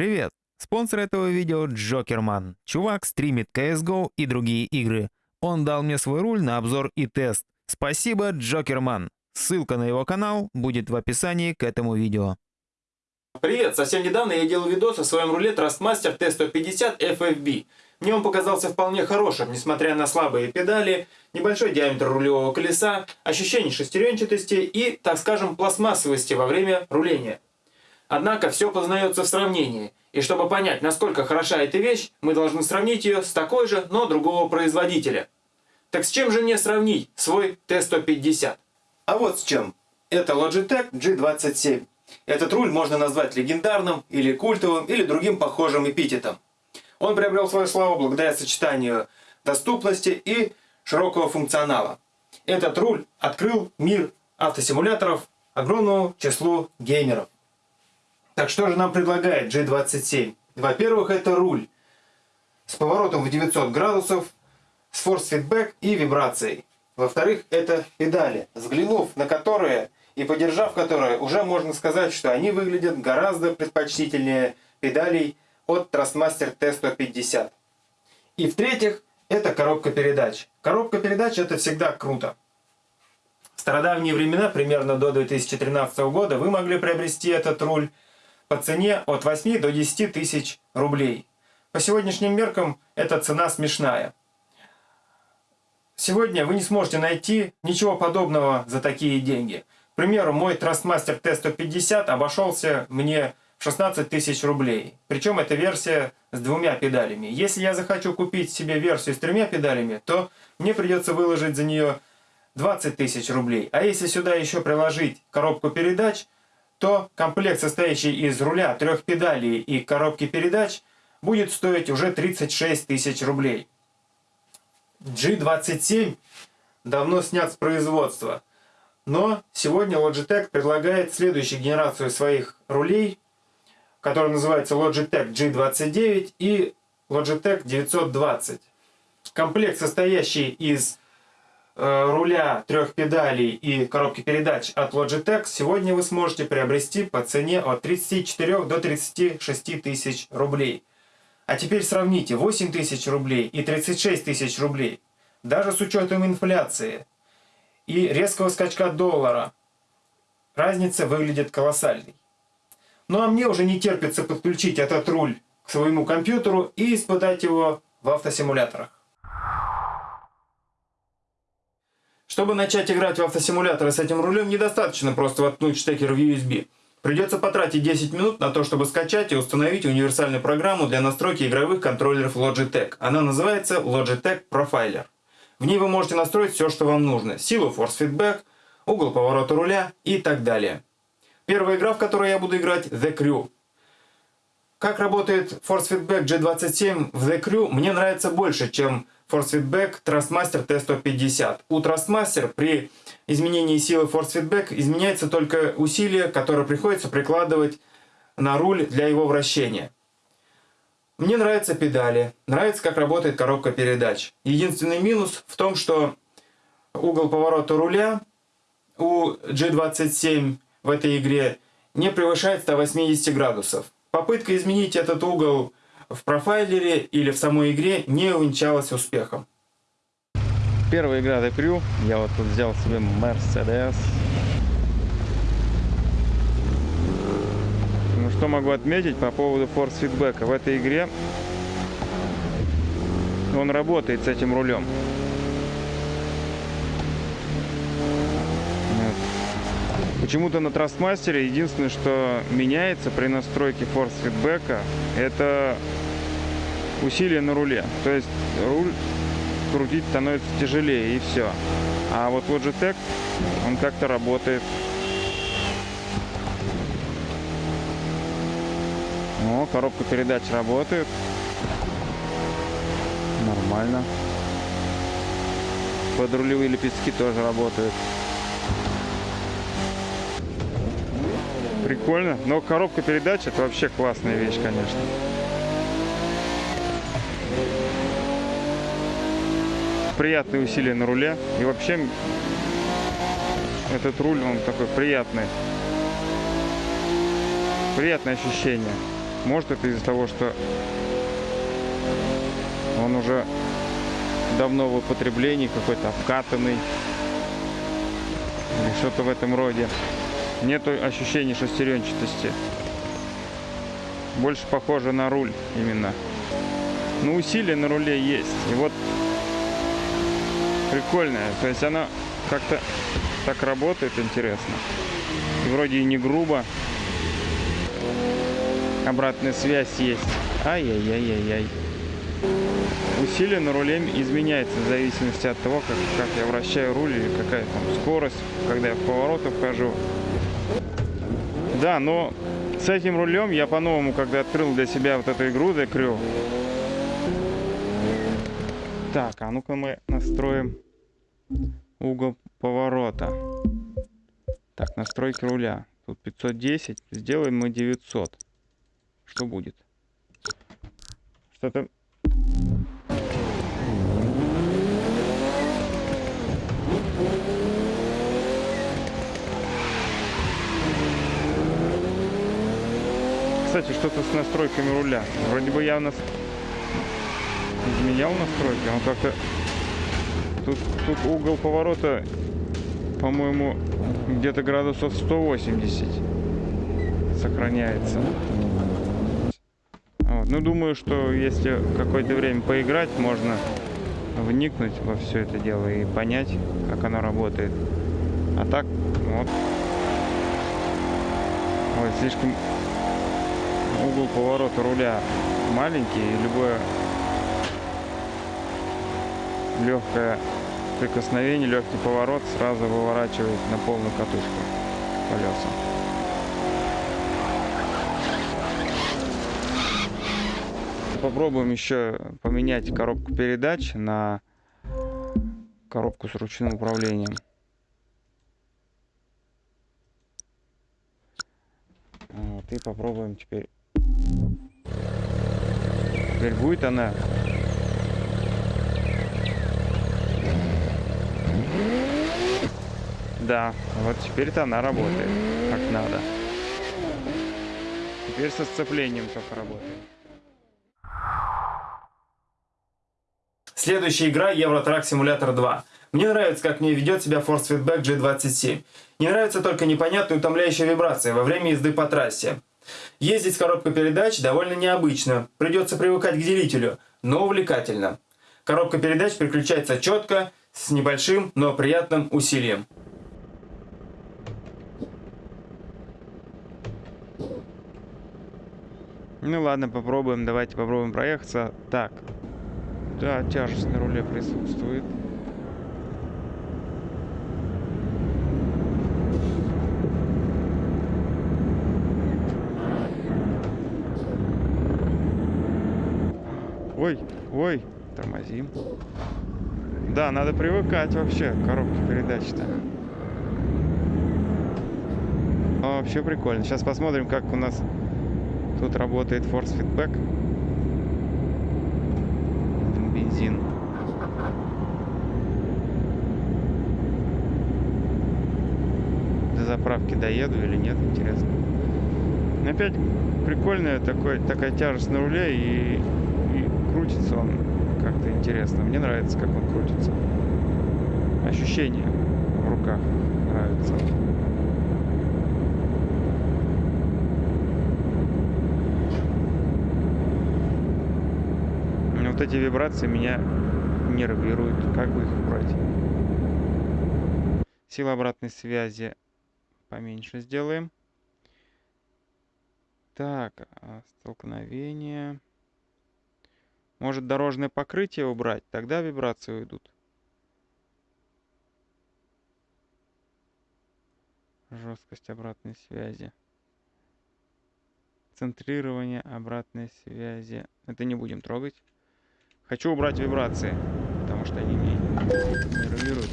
Привет! Спонсор этого видео Джокерман. Чувак стримит CSGO и другие игры. Он дал мне свой руль на обзор и тест. Спасибо, Джокерман. Ссылка на его канал будет в описании к этому видео. Привет! Совсем недавно я делал видос о своем руле Trustmaster T150 FFB. Мне он показался вполне хорошим, несмотря на слабые педали, небольшой диаметр рулевого колеса, ощущение шестеренчатости и, так скажем, пластмассовости во время руления. Однако все познается в сравнении, и чтобы понять, насколько хороша эта вещь, мы должны сравнить ее с такой же, но другого производителя. Так с чем же мне сравнить свой T150? А вот с чем. Это Logitech G27. Этот руль можно назвать легендарным, или культовым, или другим похожим эпитетом. Он приобрел свою славу благодаря сочетанию доступности и широкого функционала. Этот руль открыл мир автосимуляторов огромному числу геймеров. Так что же нам предлагает G27? Во-первых, это руль с поворотом в 900 градусов, с форс-фидбэк и вибрацией. Во-вторых, это педали, взглянув на которые и подержав которые, уже можно сказать, что они выглядят гораздо предпочтительнее педалей от Trustmaster T150. И в-третьих, это коробка передач. Коробка передач это всегда круто. В стародавние времена, примерно до 2013 года, вы могли приобрести этот руль по цене от 8 до 10 тысяч рублей. По сегодняшним меркам эта цена смешная. Сегодня вы не сможете найти ничего подобного за такие деньги. К примеру, мой Trustmaster T150 обошелся мне в 16 тысяч рублей. Причем это версия с двумя педалями. Если я захочу купить себе версию с тремя педалями, то мне придется выложить за нее 20 тысяч рублей. А если сюда еще приложить коробку передач – то комплект, состоящий из руля, трех педалей и коробки передач, будет стоить уже 36 тысяч рублей. G27 давно снят с производства, но сегодня Logitech предлагает следующую генерацию своих рулей, которая называется Logitech G29 и Logitech 920. Комплект, состоящий из руля, трех педалей и коробки передач от Logitech сегодня вы сможете приобрести по цене от 34 до 36 тысяч рублей. А теперь сравните 8 тысяч рублей и 36 тысяч рублей. Даже с учетом инфляции и резкого скачка доллара разница выглядит колоссальной. Ну а мне уже не терпится подключить этот руль к своему компьютеру и испытать его в автосимуляторах. Чтобы начать играть в автосимуляторы с этим рулем, недостаточно просто воткнуть штекер в USB. Придется потратить 10 минут на то, чтобы скачать и установить универсальную программу для настройки игровых контроллеров Logitech. Она называется Logitech Profiler. В ней вы можете настроить все, что вам нужно. Силу Force Feedback, угол поворота руля и так далее. Первая игра, в которой я буду играть, The Crew. Как работает Force Feedback G27 в The Crew, мне нравится больше, чем Force Feedback Trustmaster T150. У Trustmaster при изменении силы Force Feedback изменяется только усилие, которое приходится прикладывать на руль для его вращения. Мне нравятся педали, нравится, как работает коробка передач. Единственный минус в том, что угол поворота руля у G27 в этой игре не превышает 180 градусов. Попытка изменить этот угол в профайлере или в самой игре не увенчалась успехом. Первая игра The Crew. Я вот тут взял себе Mercedes. Ну что могу отметить по поводу force фидбэка. В этой игре он работает с этим рулем. Почему-то на Трастмастере единственное, что меняется при настройке force фидбэка, это усилие на руле. То есть руль крутить становится тяжелее и все. А вот Logitech, он как-то работает. О, коробка передач работает. Нормально. Подрулевые лепестки тоже работают. Прикольно. Но коробка передач это вообще классная вещь, конечно. приятные усилия на руле. И вообще этот руль, он такой приятный. Приятное ощущение. Может это из-за того, что он уже давно в употреблении, какой-то обкатанный или что-то в этом роде. Нет ощущения шестеренчатости. Больше похоже на руль именно. Но усилие на руле есть. И вот прикольная. То есть она как-то так работает интересно. И вроде и не грубо. Обратная связь есть. Ай-яй-яй-яй-яй. Усилие на руле изменяется в зависимости от того, как, как я вращаю руль или какая там скорость, когда я в повороты вхожу. Да, но с этим рулем я по-новому, когда открыл для себя вот эту игру The. Так, а ну-ка мы настроим угол поворота. Так, настройки руля. Тут 510. Сделаем мы 900. Что будет? Что-то Кстати, что-то с настройками руля. Вроде бы я нас изменял настройки, он как-то... Тут, тут угол поворота, по-моему, где-то градусов 180 сохраняется. Вот. Ну, думаю, что если какое-то время поиграть, можно вникнуть во все это дело и понять, как оно работает. А так, вот. Ой, слишком угол поворота руля маленький, и любое легкое прикосновение, легкий поворот сразу выворачивает на полную катушку колеса. Попробуем еще поменять коробку передач на коробку с ручным управлением. Вот, и попробуем теперь Теперь будет она. Да, вот теперь-то она работает как надо. Теперь со сцеплением только работает. Следующая игра Евротрак Симулятор 2. Мне нравится, как мне ведет себя Force Feedback G27. Не нравится только непонятная утомляющая вибрация во время езды по трассе. Ездить с коробкой передач довольно необычно, придется привыкать к делителю, но увлекательно. Коробка передач переключается четко, с небольшим, но приятным усилием. Ну ладно, попробуем, давайте попробуем проехаться. Так, да, тяжесть на руле присутствует. Ой, ой, тормозим. Да, надо привыкать вообще к коробке передач-то. Вообще прикольно. Сейчас посмотрим, как у нас тут работает Force Feedback. Бензин. До заправки доеду или нет, интересно. Опять прикольная такой, такая тяжесть на руле и крутится он как-то интересно. Мне нравится, как он крутится. Ощущение в руках нравится. Вот эти вибрации меня нервируют. Как бы их убрать? Сила обратной связи поменьше сделаем. Так, а, столкновение. Может дорожное покрытие убрать, тогда вибрации уйдут. Жесткость обратной связи. Центрирование обратной связи. Это не будем трогать. Хочу убрать вибрации, потому что они меня нервируют.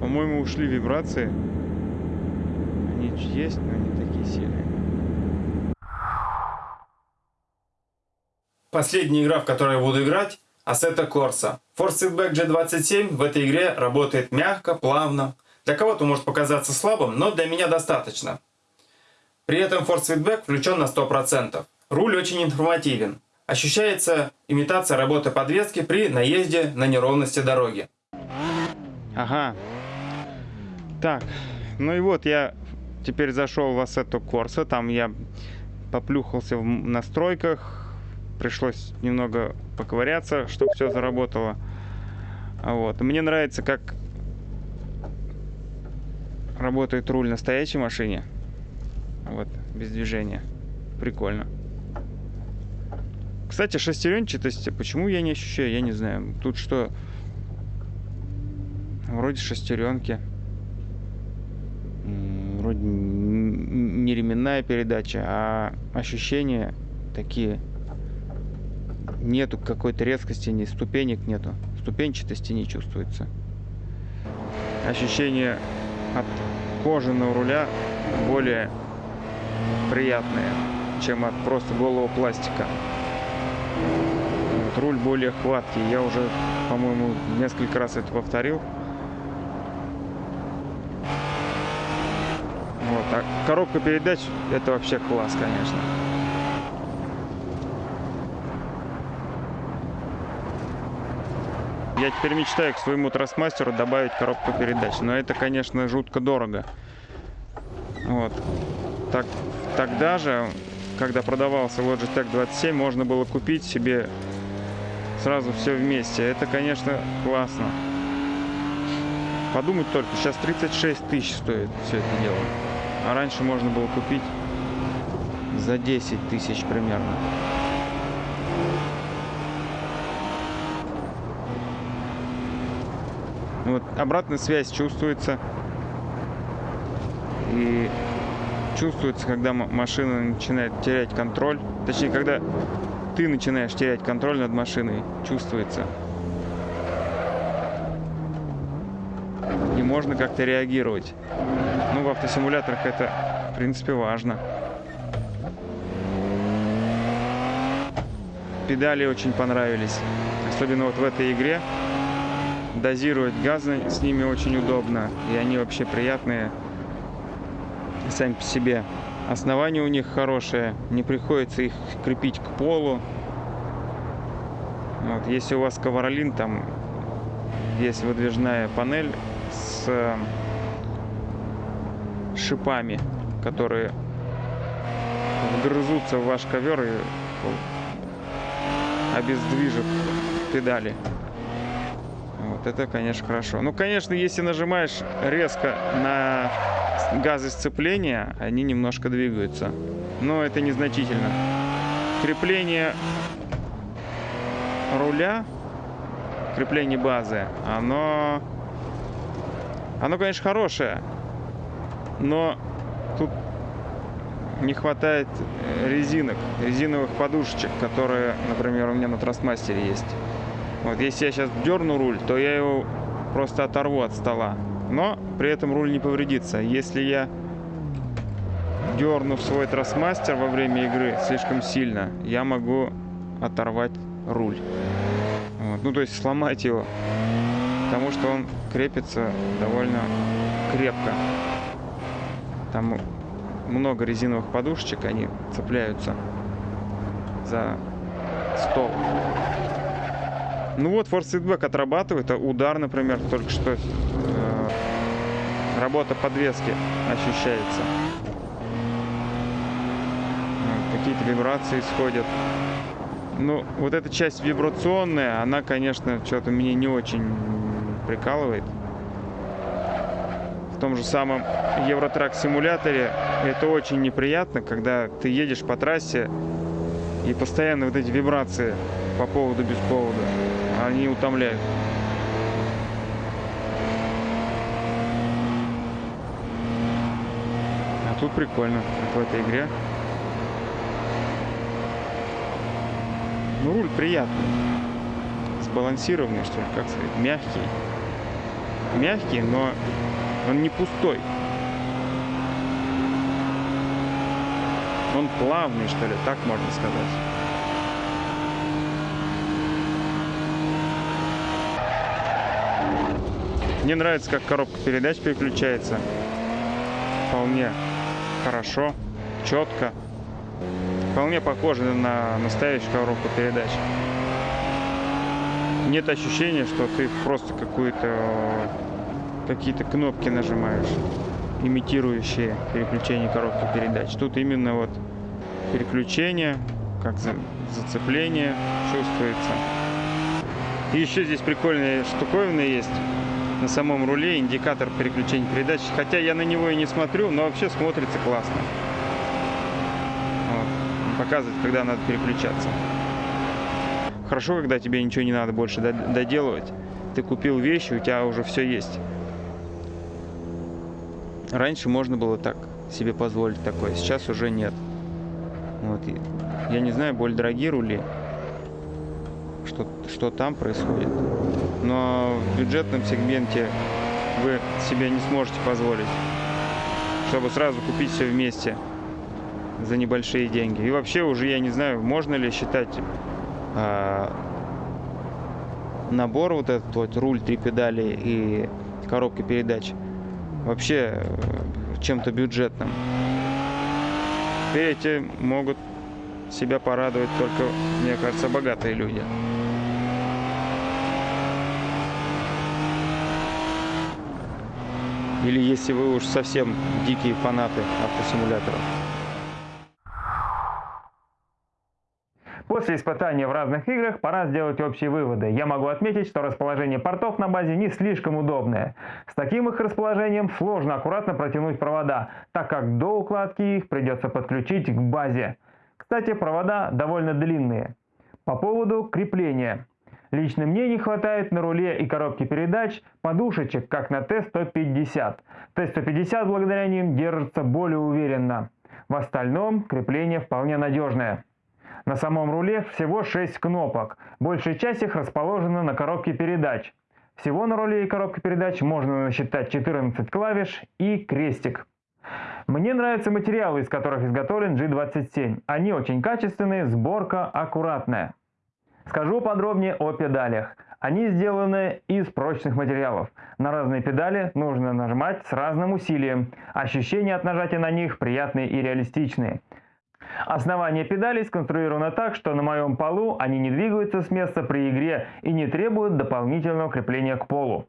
По-моему, ушли вибрации. Они есть, но не такие сильные. Последняя игра, в которой я буду играть, Assetto Corsa. Force Feedback G27 в этой игре работает мягко, плавно. Для кого-то может показаться слабым, но для меня достаточно. При этом Ford Sweetback включен на 100%. Руль очень информативен. Ощущается имитация работы подвески при наезде на неровности дороги. Ага. Так, ну и вот я теперь зашел в Assetto Corsa, там я поплюхался в настройках, пришлось немного поковыряться, чтобы все заработало. Вот. Мне нравится, как работает руль на настоящей машине. Вот, без движения. Прикольно. Кстати, шестеренчатости, почему я не ощущаю, я не знаю. Тут что? Вроде шестеренки. Вроде не ременная передача, а ощущения такие. Нету какой-то резкости, ни ступенек нету. Ступенчатости не чувствуется. Ощущение от кожаного руля более приятные, чем от просто голого пластика. Вот, руль более хваткий. Я уже, по-моему, несколько раз это повторил. Вот. А коробка передач это вообще класс, конечно. Я теперь мечтаю к своему трансмастеру добавить коробку передач. Но это, конечно, жутко дорого. Вот. Так, тогда же, когда продавался Logitech 27, можно было купить себе сразу все вместе. Это, конечно, классно. Подумать только, сейчас 36 тысяч стоит все это дело. А раньше можно было купить за 10 тысяч примерно. Обратная связь чувствуется. И чувствуется, когда машина начинает терять контроль. Точнее, когда ты начинаешь терять контроль над машиной, чувствуется. И можно как-то реагировать. Ну, в автосимуляторах это, в принципе, важно. Педали очень понравились. Особенно вот в этой игре. Дозировать газ с ними очень удобно. И они вообще приятные сами по себе. Основание у них хорошее, не приходится их крепить к полу. Вот, если у вас ковролин, там есть выдвижная панель с шипами, которые вгрызутся в ваш ковер и обездвижат педали. Вот это, конечно, хорошо. Ну, конечно, если нажимаешь резко на газы сцепления, они немножко двигаются. Но это незначительно. Крепление руля, крепление базы, оно, оно, конечно, хорошее, но тут не хватает резинок, резиновых подушечек, которые, например, у меня на Трастмастере есть. Вот, если я сейчас дерну руль, то я его просто оторву от стола но при этом руль не повредится. Если я дерну свой тросмастер во время игры слишком сильно, я могу оторвать руль. Вот. Ну, то есть сломать его, потому что он крепится довольно крепко. Там много резиновых подушечек, они цепляются за стол. Ну вот, Feedback отрабатывает. А удар, например, только что работа подвески ощущается. Какие-то вибрации исходят. Ну, вот эта часть вибрационная, она, конечно, что-то меня не очень прикалывает. В том же самом Евротрак симуляторе это очень неприятно, когда ты едешь по трассе и постоянно вот эти вибрации по поводу без повода, они утомляют. Тут прикольно, как в этой игре. Ну, руль приятный. Сбалансированный, что ли, как сказать, мягкий. Мягкий, но он не пустой. Он плавный, что ли, так можно сказать. Мне нравится, как коробка передач переключается. Вполне хорошо. четко. Вполне похоже на настоящую коробку передач. Нет ощущения, что ты просто какую-то какие-то кнопки нажимаешь, имитирующие переключение коробки передач. Тут именно вот переключение, как зацепление чувствуется. И еще здесь прикольная штуковина есть на самом руле, индикатор переключения передач. Хотя я на него и не смотрю, но вообще смотрится классно. Вот. Показывает, когда надо переключаться. Хорошо, когда тебе ничего не надо больше доделывать. Ты купил вещи, у тебя уже все есть. Раньше можно было так себе позволить такое, сейчас уже нет. Вот. Я не знаю, более дорогие рули, что, что там происходит. Но в бюджетном сегменте вы себе не сможете позволить, чтобы сразу купить все вместе за небольшие деньги. И вообще уже я не знаю, можно ли считать а, набор вот этот вот руль, три педали и коробка передач вообще э, чем-то бюджетным. Эти могут себя порадовать только, мне кажется, богатые люди. Или если вы уж совсем дикие фанаты автосимуляторов. После испытания в разных играх пора сделать общие выводы. Я могу отметить, что расположение портов на базе не слишком удобное. С таким их расположением сложно аккуратно протянуть провода, так как до укладки их придется подключить к базе. Кстати, провода довольно длинные. По поводу крепления. Лично мне не хватает на руле и коробке передач подушечек, как на Т-150. Т-150 благодаря ним держится более уверенно. В остальном крепление вполне надежное. На самом руле всего 6 кнопок. Большая часть их расположена на коробке передач. Всего на руле и коробке передач можно насчитать 14 клавиш и крестик. Мне нравятся материалы, из которых изготовлен G27. Они очень качественные, сборка аккуратная. Скажу подробнее о педалях. Они сделаны из прочных материалов. На разные педали нужно нажимать с разным усилием. Ощущения от нажатия на них приятные и реалистичные. Основание педалей сконструировано так, что на моем полу они не двигаются с места при игре и не требуют дополнительного крепления к полу.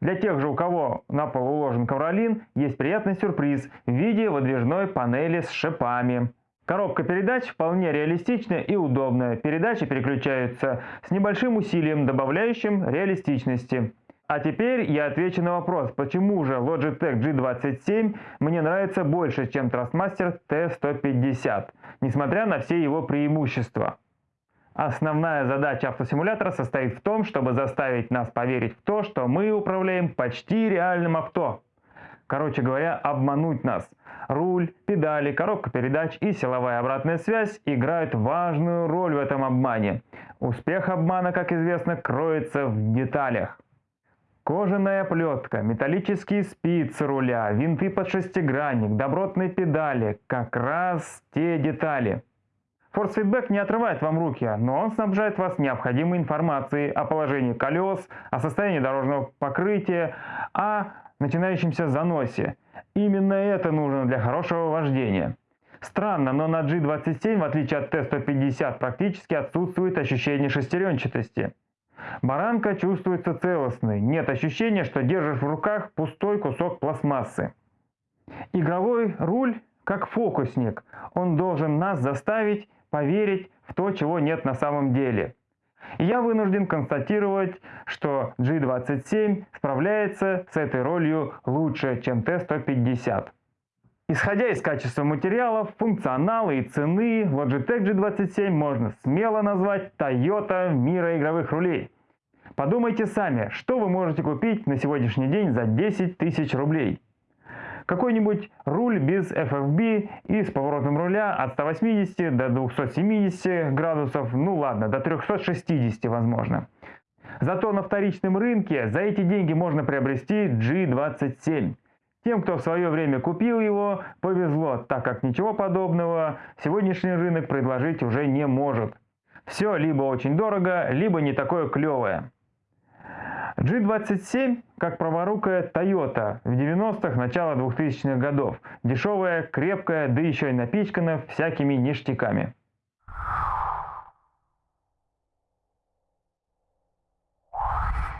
Для тех же, у кого на пол уложен ковролин, есть приятный сюрприз в виде выдвижной панели с шипами. Коробка передач вполне реалистичная и удобная. Передачи переключаются с небольшим усилием, добавляющим реалистичности. А теперь я отвечу на вопрос, почему же Logitech G27 мне нравится больше, чем Trustmaster T150, несмотря на все его преимущества. Основная задача автосимулятора состоит в том, чтобы заставить нас поверить в то, что мы управляем почти реальным авто. Короче говоря, обмануть нас. Руль, педали, коробка передач и силовая обратная связь играют важную роль в этом обмане. Успех обмана, как известно, кроется в деталях. Кожаная плетка, металлические спицы руля, винты под шестигранник, добротные педали – как раз те детали. Force Feedback не отрывает вам руки, но он снабжает вас необходимой информацией о положении колес, о состоянии дорожного покрытия, о начинающемся заносе. Именно это нужно для хорошего вождения. Странно, но на G27, в отличие от T150, практически отсутствует ощущение шестеренчатости. Баранка чувствуется целостной, нет ощущения, что держишь в руках пустой кусок пластмассы. Игровой руль как фокусник, он должен нас заставить поверить в то, чего нет на самом деле. И я вынужден констатировать, что G27 справляется с этой ролью лучше, чем T150. Исходя из качества материалов, функционала и цены, Logitech G27 можно смело назвать Toyota мира игровых рулей. Подумайте сами, что вы можете купить на сегодняшний день за 10 тысяч рублей. Какой-нибудь руль без FFB и с поворотом руля от 180 до 270 градусов, ну ладно, до 360 возможно. Зато на вторичном рынке за эти деньги можно приобрести G27. Тем, кто в свое время купил его, повезло, так как ничего подобного сегодняшний рынок предложить уже не может. Все либо очень дорого, либо не такое клевое. G27 как праворукая Toyota в 90-х, начало 2000-х годов. Дешевая, крепкая, да еще и напичкана всякими ништяками.